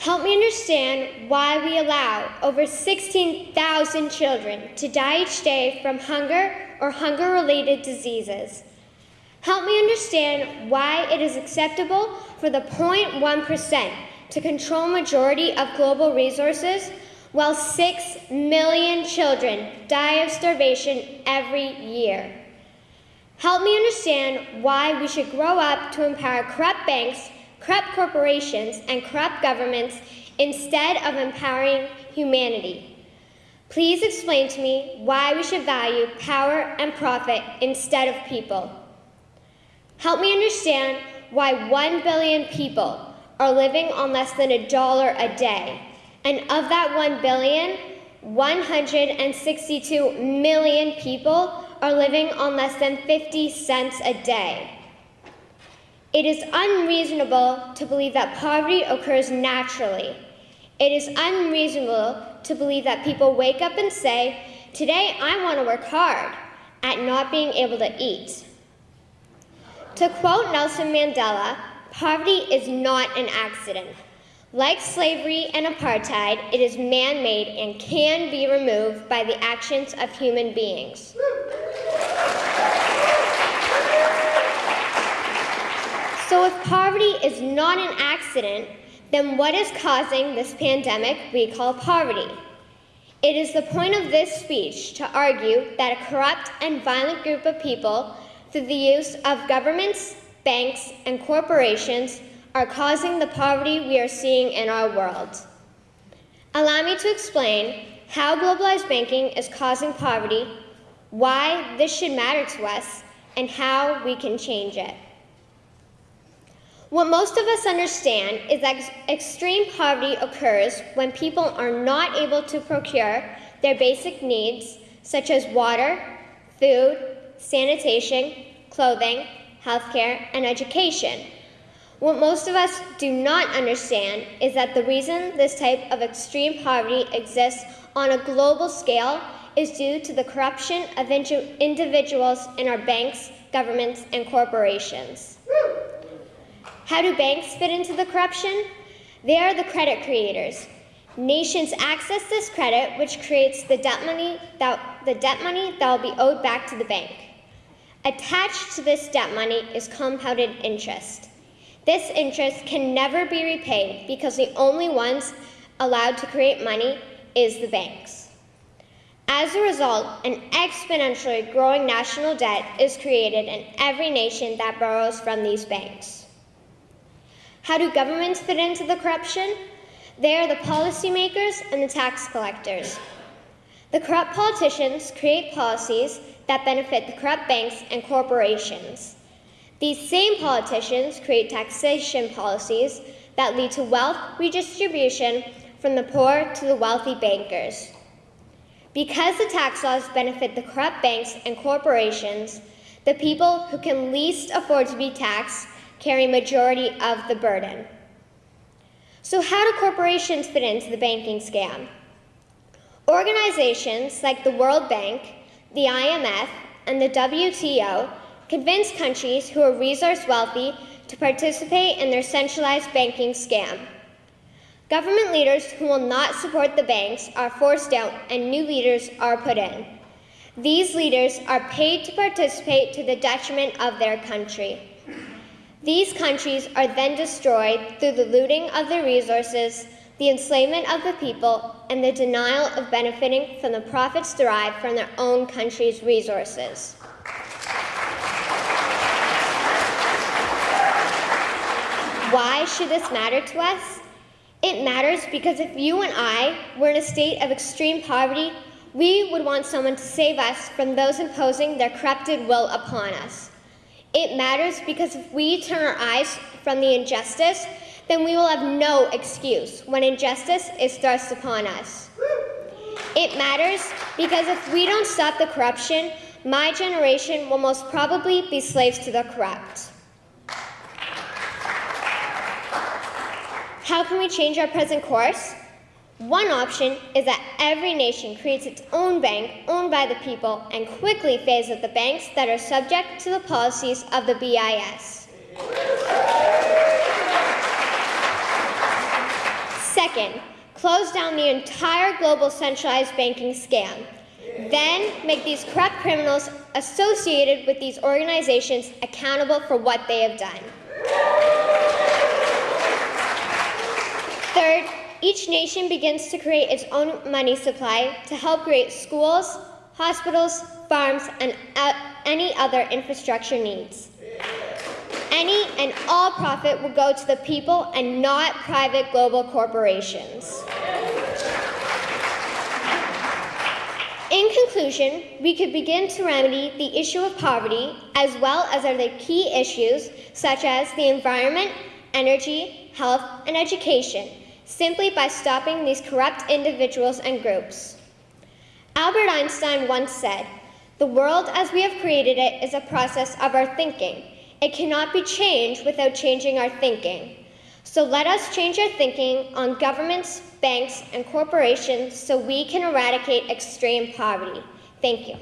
Help me understand why we allow over 16,000 children to die each day from hunger or hunger related diseases. Help me understand why it is acceptable for the 0.1% to control majority of global resources while 6 million children die of starvation every year. Help me understand why we should grow up to empower corrupt banks corrupt corporations, and corrupt governments instead of empowering humanity. Please explain to me why we should value power and profit instead of people. Help me understand why 1 billion people are living on less than a dollar a day. And of that 1 billion, 162 million people are living on less than 50 cents a day. It is unreasonable to believe that poverty occurs naturally. It is unreasonable to believe that people wake up and say, Today I want to work hard at not being able to eat. To quote Nelson Mandela, poverty is not an accident. Like slavery and apartheid, it is man made and can be removed by the actions of human beings. So if poverty is not an accident, then what is causing this pandemic we call poverty? It is the point of this speech to argue that a corrupt and violent group of people, through the use of governments, banks, and corporations, are causing the poverty we are seeing in our world. Allow me to explain how globalized banking is causing poverty, why this should matter to us, and how we can change it. What most of us understand is that ex extreme poverty occurs when people are not able to procure their basic needs, such as water, food, sanitation, clothing, healthcare, and education. What most of us do not understand is that the reason this type of extreme poverty exists on a global scale is due to the corruption of individuals in our banks, governments, and corporations. How do banks fit into the corruption? They are the credit creators. Nations access this credit, which creates the debt money that, the debt money that will be owed back to the bank. Attached to this debt money is compounded interest. This interest can never be repaid because the only ones allowed to create money is the banks. As a result, an exponentially growing national debt is created in every nation that borrows from these banks. How do governments fit into the corruption? They are the policymakers and the tax collectors. The corrupt politicians create policies that benefit the corrupt banks and corporations. These same politicians create taxation policies that lead to wealth redistribution from the poor to the wealthy bankers. Because the tax laws benefit the corrupt banks and corporations, the people who can least afford to be taxed carry majority of the burden. So how do corporations fit into the banking scam? Organizations like the World Bank, the IMF, and the WTO convince countries who are resource wealthy to participate in their centralized banking scam. Government leaders who will not support the banks are forced out and new leaders are put in. These leaders are paid to participate to the detriment of their country. These countries are then destroyed through the looting of their resources, the enslavement of the people, and the denial of benefiting from the profits derived from their own country's resources. Why should this matter to us? It matters because if you and I were in a state of extreme poverty, we would want someone to save us from those imposing their corrupted will upon us. It matters because if we turn our eyes from the injustice, then we will have no excuse when injustice is thrust upon us. It matters because if we don't stop the corruption, my generation will most probably be slaves to the corrupt. How can we change our present course? One option is that every nation creates its own bank owned by the people and quickly phase out the banks that are subject to the policies of the BIS. Second, close down the entire global centralized banking scam. Then make these corrupt criminals associated with these organizations accountable for what they have done. Third, each nation begins to create its own money supply to help create schools, hospitals, farms, and any other infrastructure needs. Any and all profit will go to the people and not private global corporations. In conclusion, we could begin to remedy the issue of poverty as well as other key issues such as the environment, energy, health, and education simply by stopping these corrupt individuals and groups. Albert Einstein once said, The world as we have created it is a process of our thinking. It cannot be changed without changing our thinking. So let us change our thinking on governments, banks, and corporations so we can eradicate extreme poverty. Thank you.